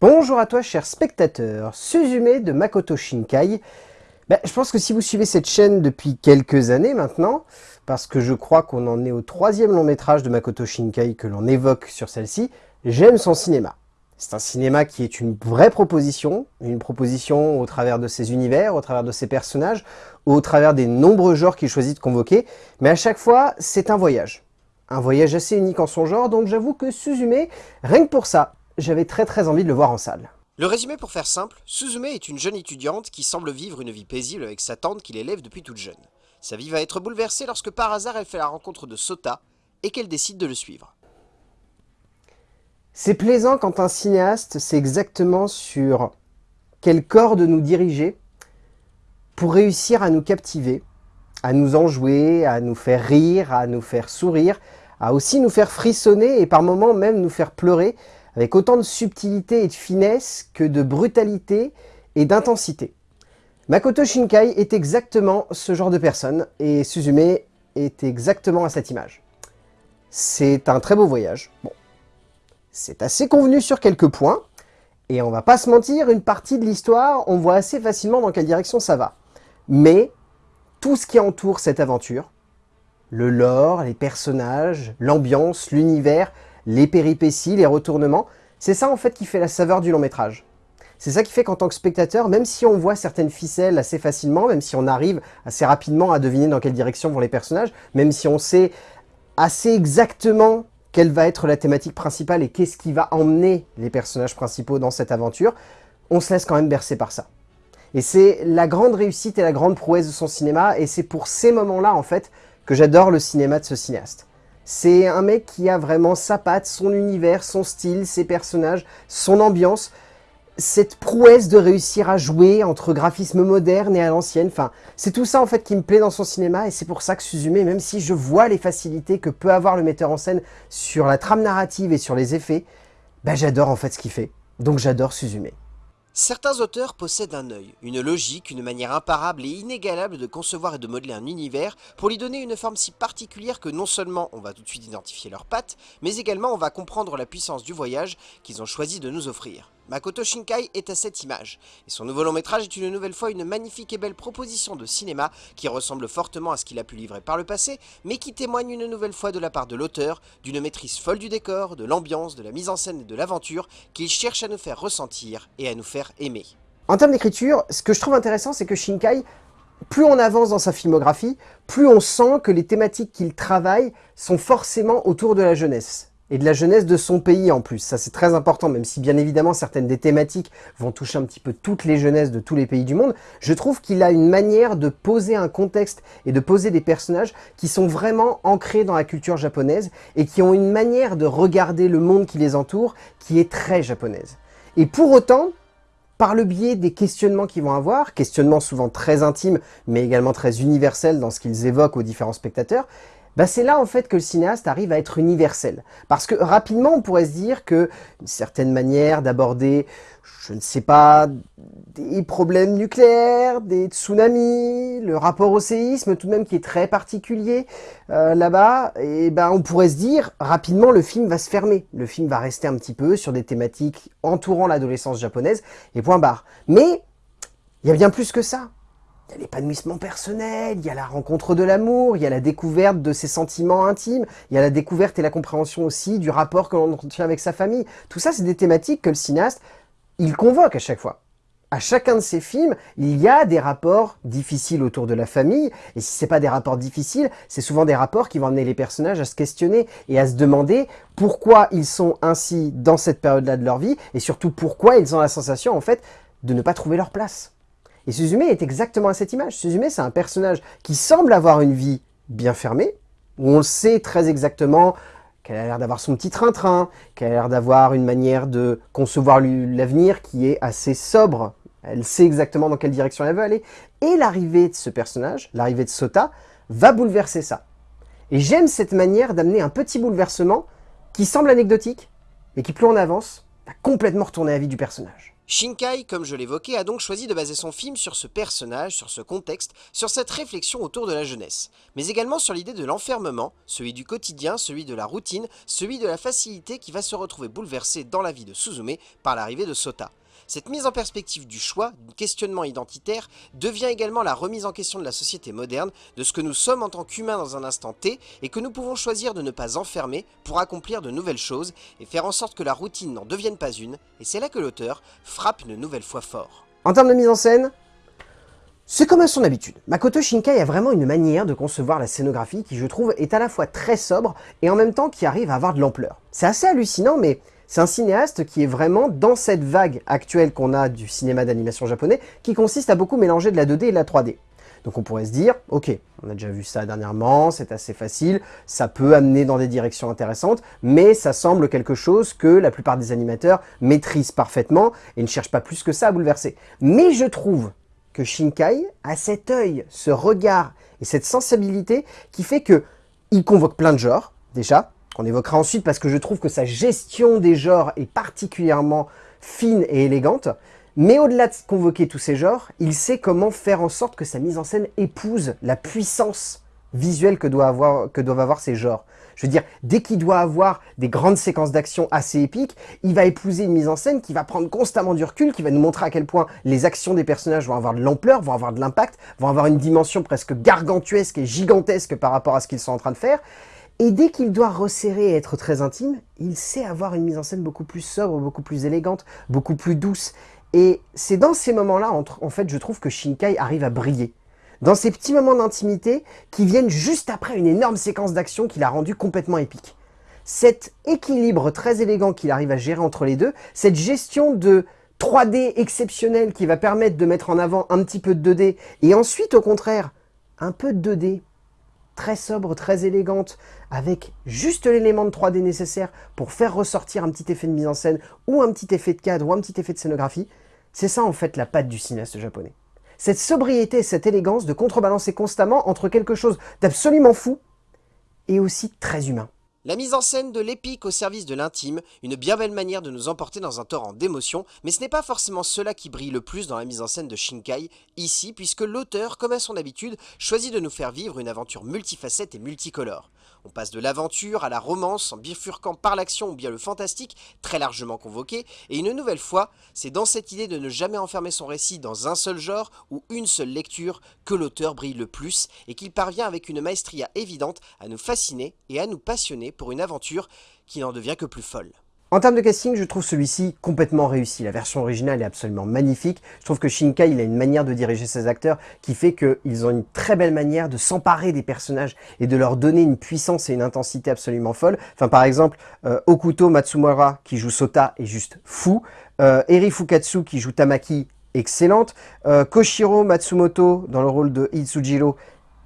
Bonjour à toi cher spectateur, Suzume de Makoto Shinkai. Ben, je pense que si vous suivez cette chaîne depuis quelques années maintenant, parce que je crois qu'on en est au troisième long métrage de Makoto Shinkai que l'on évoque sur celle-ci, j'aime son cinéma. C'est un cinéma qui est une vraie proposition, une proposition au travers de ses univers, au travers de ses personnages, au travers des nombreux genres qu'il choisit de convoquer, mais à chaque fois, c'est un voyage. Un voyage assez unique en son genre, donc j'avoue que Suzume, rien que pour ça, j'avais très très envie de le voir en salle. Le résumé pour faire simple, Suzume est une jeune étudiante qui semble vivre une vie paisible avec sa tante qui l'élève depuis toute jeune. Sa vie va être bouleversée lorsque par hasard elle fait la rencontre de Sota et qu'elle décide de le suivre. C'est plaisant quand un cinéaste sait exactement sur quel corps de nous diriger pour réussir à nous captiver, à nous enjouer, à nous faire rire, à nous faire sourire, à aussi nous faire frissonner et par moments même nous faire pleurer avec autant de subtilité et de finesse que de brutalité et d'intensité. Makoto Shinkai est exactement ce genre de personne, et Suzume est exactement à cette image. C'est un très beau voyage. Bon, c'est assez convenu sur quelques points, et on va pas se mentir, une partie de l'histoire, on voit assez facilement dans quelle direction ça va. Mais tout ce qui entoure cette aventure, le lore, les personnages, l'ambiance, l'univers, les péripéties, les retournements, c'est ça en fait qui fait la saveur du long métrage. C'est ça qui fait qu'en tant que spectateur, même si on voit certaines ficelles assez facilement, même si on arrive assez rapidement à deviner dans quelle direction vont les personnages, même si on sait assez exactement quelle va être la thématique principale et qu'est-ce qui va emmener les personnages principaux dans cette aventure, on se laisse quand même bercer par ça. Et c'est la grande réussite et la grande prouesse de son cinéma, et c'est pour ces moments-là, en fait, que j'adore le cinéma de ce cinéaste. C'est un mec qui a vraiment sa patte, son univers, son style, ses personnages, son ambiance. Cette prouesse de réussir à jouer entre graphisme moderne et à l'ancienne. Enfin, c'est tout ça en fait qui me plaît dans son cinéma et c'est pour ça que Suzume, même si je vois les facilités que peut avoir le metteur en scène sur la trame narrative et sur les effets, bah j'adore en fait ce qu'il fait. Donc j'adore Suzume. Certains auteurs possèdent un œil, une logique, une manière imparable et inégalable de concevoir et de modeler un univers pour lui donner une forme si particulière que non seulement on va tout de suite identifier leurs pattes, mais également on va comprendre la puissance du voyage qu'ils ont choisi de nous offrir. Makoto Shinkai est à cette image, et son nouveau long métrage est une nouvelle fois une magnifique et belle proposition de cinéma qui ressemble fortement à ce qu'il a pu livrer par le passé, mais qui témoigne une nouvelle fois de la part de l'auteur d'une maîtrise folle du décor, de l'ambiance, de la mise en scène et de l'aventure qu'il cherche à nous faire ressentir et à nous faire aimer. En termes d'écriture, ce que je trouve intéressant, c'est que Shinkai, plus on avance dans sa filmographie, plus on sent que les thématiques qu'il travaille sont forcément autour de la jeunesse et de la jeunesse de son pays en plus. Ça c'est très important, même si bien évidemment certaines des thématiques vont toucher un petit peu toutes les jeunesses de tous les pays du monde. Je trouve qu'il a une manière de poser un contexte et de poser des personnages qui sont vraiment ancrés dans la culture japonaise et qui ont une manière de regarder le monde qui les entoure qui est très japonaise. Et pour autant, par le biais des questionnements qu'ils vont avoir, questionnements souvent très intimes, mais également très universels dans ce qu'ils évoquent aux différents spectateurs, bah, c'est là en fait que le cinéaste arrive à être universel. Parce que rapidement on pourrait se dire que une certaine manière d'aborder, je ne sais pas, des problèmes nucléaires, des tsunamis, le rapport au séisme tout de même qui est très particulier euh, là-bas, et ben on pourrait se dire rapidement le film va se fermer. Le film va rester un petit peu sur des thématiques entourant l'adolescence japonaise et point barre. Mais il y a bien plus que ça. Il y a l'épanouissement personnel, il y a la rencontre de l'amour, il y a la découverte de ses sentiments intimes, il y a la découverte et la compréhension aussi du rapport que l'on entretient avec sa famille. Tout ça, c'est des thématiques que le cinéaste, il convoque à chaque fois. À chacun de ses films, il y a des rapports difficiles autour de la famille, et si c'est pas des rapports difficiles, c'est souvent des rapports qui vont amener les personnages à se questionner et à se demander pourquoi ils sont ainsi dans cette période-là de leur vie, et surtout pourquoi ils ont la sensation, en fait, de ne pas trouver leur place. Et Suzume est exactement à cette image. Suzume, c'est un personnage qui semble avoir une vie bien fermée, où on sait très exactement qu'elle a l'air d'avoir son petit train-train, qu'elle a l'air d'avoir une manière de concevoir l'avenir qui est assez sobre. Elle sait exactement dans quelle direction elle veut aller. Et l'arrivée de ce personnage, l'arrivée de Sota, va bouleverser ça. Et j'aime cette manière d'amener un petit bouleversement qui semble anecdotique, et qui plus on avance, va complètement retourner la vie du personnage. Shinkai, comme je l'évoquais, a donc choisi de baser son film sur ce personnage, sur ce contexte, sur cette réflexion autour de la jeunesse, mais également sur l'idée de l'enfermement, celui du quotidien, celui de la routine, celui de la facilité qui va se retrouver bouleversée dans la vie de Suzume par l'arrivée de Sota. Cette mise en perspective du choix, du questionnement identitaire, devient également la remise en question de la société moderne, de ce que nous sommes en tant qu'humains dans un instant T, et que nous pouvons choisir de ne pas enfermer pour accomplir de nouvelles choses, et faire en sorte que la routine n'en devienne pas une, et c'est là que l'auteur frappe une nouvelle fois fort. En termes de mise en scène, c'est comme à son habitude. Makoto Shinkai a vraiment une manière de concevoir la scénographie qui, je trouve, est à la fois très sobre et en même temps qui arrive à avoir de l'ampleur. C'est assez hallucinant, mais c'est un cinéaste qui est vraiment dans cette vague actuelle qu'on a du cinéma d'animation japonais, qui consiste à beaucoup mélanger de la 2D et de la 3D. Donc on pourrait se dire, ok, on a déjà vu ça dernièrement, c'est assez facile, ça peut amener dans des directions intéressantes, mais ça semble quelque chose que la plupart des animateurs maîtrisent parfaitement et ne cherchent pas plus que ça à bouleverser. Mais je trouve que Shinkai a cet œil, ce regard et cette sensibilité qui fait que il convoque plein de genres, déjà, qu'on évoquera ensuite parce que je trouve que sa gestion des genres est particulièrement fine et élégante. Mais au-delà de convoquer tous ces genres, il sait comment faire en sorte que sa mise en scène épouse la puissance visuelle que, doit avoir, que doivent avoir ces genres. Je veux dire, dès qu'il doit avoir des grandes séquences d'action assez épiques, il va épouser une mise en scène qui va prendre constamment du recul, qui va nous montrer à quel point les actions des personnages vont avoir de l'ampleur, vont avoir de l'impact, vont avoir une dimension presque gargantuesque et gigantesque par rapport à ce qu'ils sont en train de faire. Et dès qu'il doit resserrer et être très intime, il sait avoir une mise en scène beaucoup plus sobre, beaucoup plus élégante, beaucoup plus douce. Et c'est dans ces moments-là, en fait, je trouve que Shinkai arrive à briller. Dans ces petits moments d'intimité qui viennent juste après une énorme séquence d'action qu'il a rendu complètement épique. Cet équilibre très élégant qu'il arrive à gérer entre les deux, cette gestion de 3D exceptionnelle qui va permettre de mettre en avant un petit peu de 2D, et ensuite, au contraire, un peu de 2D, très sobre, très élégante, avec juste l'élément de 3D nécessaire pour faire ressortir un petit effet de mise en scène, ou un petit effet de cadre, ou un petit effet de scénographie, c'est ça en fait la patte du cinéaste japonais. Cette sobriété, cette élégance de contrebalancer constamment entre quelque chose d'absolument fou et aussi très humain. La mise en scène de l'épique au service de l'intime, une bien belle manière de nous emporter dans un torrent d'émotions, mais ce n'est pas forcément cela qui brille le plus dans la mise en scène de Shinkai, ici, puisque l'auteur, comme à son habitude, choisit de nous faire vivre une aventure multifacette et multicolore. On passe de l'aventure à la romance en bifurquant par l'action ou bien le fantastique, très largement convoqué, et une nouvelle fois, c'est dans cette idée de ne jamais enfermer son récit dans un seul genre ou une seule lecture que l'auteur brille le plus et qu'il parvient avec une maestria évidente à nous fasciner et à nous passionner pour une aventure qui n'en devient que plus folle. En termes de casting, je trouve celui-ci complètement réussi. La version originale est absolument magnifique. Je trouve que Shinkai, a une manière de diriger ses acteurs qui fait qu'ils ont une très belle manière de s'emparer des personnages et de leur donner une puissance et une intensité absolument folle. Par exemple, euh, Okuto Matsumura, qui joue Sota, est juste fou. Euh, Eri Fukatsu, qui joue Tamaki, excellente. Euh, Koshiro Matsumoto, dans le rôle de Itsujiro,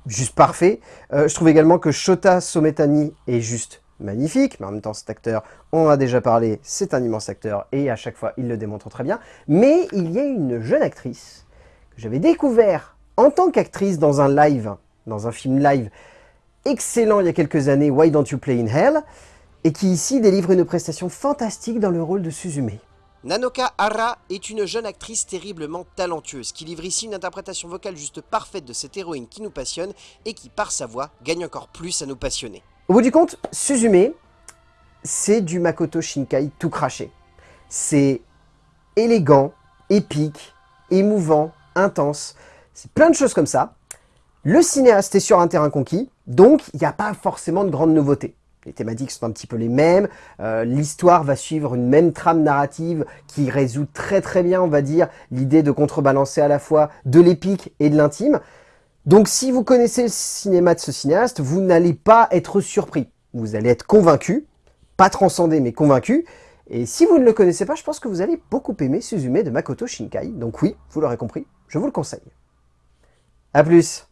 juste parfait. Je trouve également que Shota Sometani est juste magnifique, mais en même temps cet acteur, on en a déjà parlé, c'est un immense acteur et à chaque fois il le démontre très bien. Mais il y a une jeune actrice que j'avais découvert en tant qu'actrice dans un live, dans un film live excellent il y a quelques années, Why Don't You Play in Hell, et qui ici délivre une prestation fantastique dans le rôle de Suzume. Nanoka Hara est une jeune actrice terriblement talentueuse qui livre ici une interprétation vocale juste parfaite de cette héroïne qui nous passionne et qui, par sa voix, gagne encore plus à nous passionner. Au bout du compte, Suzume, c'est du Makoto Shinkai tout craché. C'est élégant, épique, émouvant, intense. C'est plein de choses comme ça. Le cinéaste est sur un terrain conquis, donc il n'y a pas forcément de grandes nouveautés. Les thématiques sont un petit peu les mêmes, euh, l'histoire va suivre une même trame narrative qui résout très très bien, on va dire, l'idée de contrebalancer à la fois de l'épique et de l'intime. Donc si vous connaissez le cinéma de ce cinéaste, vous n'allez pas être surpris. Vous allez être convaincu, pas transcendé mais convaincu. Et si vous ne le connaissez pas, je pense que vous allez beaucoup aimer Suzume de Makoto Shinkai. Donc oui, vous l'aurez compris, je vous le conseille. A plus